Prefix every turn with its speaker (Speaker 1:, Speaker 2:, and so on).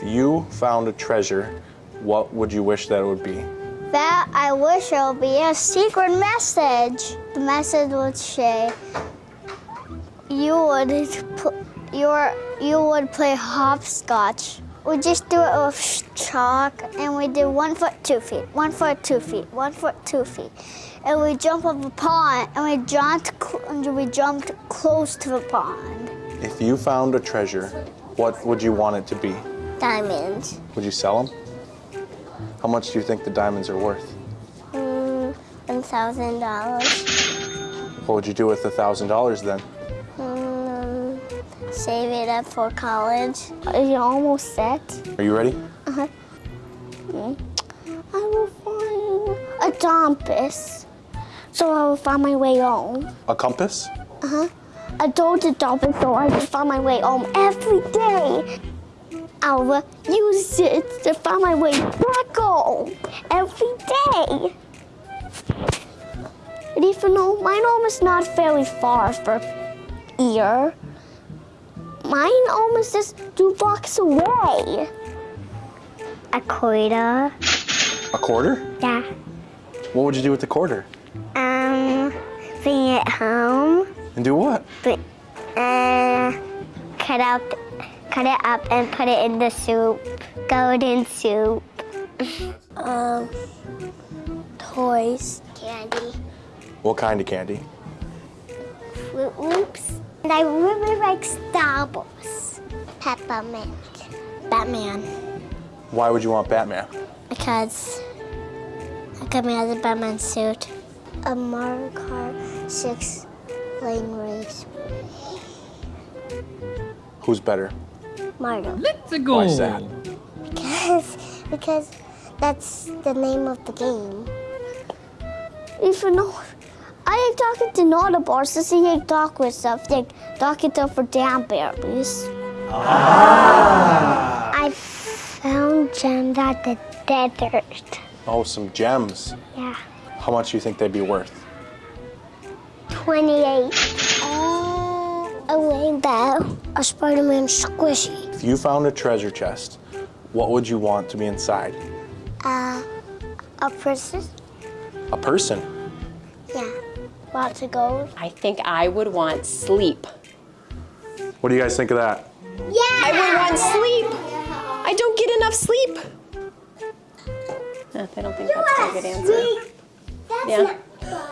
Speaker 1: If you found a treasure, what would you wish that it would be?
Speaker 2: That I wish it would be a secret message. The message would say, you would your you would play hopscotch. We just do it with chalk, and we do one foot, two feet, one foot, two feet, one foot, two feet, and we jump up a pond, and we jumped, and we jumped close to the pond.
Speaker 1: If you found a treasure, what would you want it to be?
Speaker 2: Diamonds.
Speaker 1: Would you sell them? How much do you think the diamonds are worth?
Speaker 2: Mm, one thousand dollars.
Speaker 1: What would you do with a thousand dollars then?
Speaker 2: Mm, save it up for college. Are you almost set?
Speaker 1: Are you ready? Uh huh.
Speaker 2: I will find a compass, so I will find my way home.
Speaker 1: A compass? Uh-huh.
Speaker 2: I told the compass so I can find my way home every day. I will use it to find my way back home every day. And even though mine home is not very far from here, mine home is just two blocks away. A quarter.
Speaker 1: A quarter?
Speaker 2: Yeah.
Speaker 1: What would you do with the quarter?
Speaker 2: Um, bring it home.
Speaker 1: And do what?
Speaker 2: Uh, cut up, cut it up and put it in the soup. Golden soup. um, toys. Candy.
Speaker 1: What kind of candy?
Speaker 2: Froot Loops. And I really like Star Wars. Peppermint. Batman.
Speaker 1: Why would you want Batman?
Speaker 2: Because I got me out of the Batman suit. A Mario Kart 6 lane race.
Speaker 1: Who's better?
Speaker 2: Mario.
Speaker 3: Let's go.
Speaker 1: Why is that?
Speaker 2: Because, because that's the name of the game. Even though I ain't talking to not a boss, so see you talk with stuff, like talking to for damn berries. Ah. I found gems at the desert.
Speaker 1: Oh, some gems.
Speaker 2: Yeah.
Speaker 1: How much do you think they'd be worth?
Speaker 2: 28. A Spider-Man squishy.
Speaker 1: If you found a treasure chest, what would you want to be inside?
Speaker 2: Uh, a person.
Speaker 1: A person.
Speaker 2: Yeah. Lots of gold.
Speaker 4: I think I would want sleep.
Speaker 1: What do you guys think of that?
Speaker 2: Yeah!
Speaker 4: I would want sleep. I don't get enough sleep. I don't think that's a good answer.
Speaker 2: That's
Speaker 4: Yeah.
Speaker 2: not-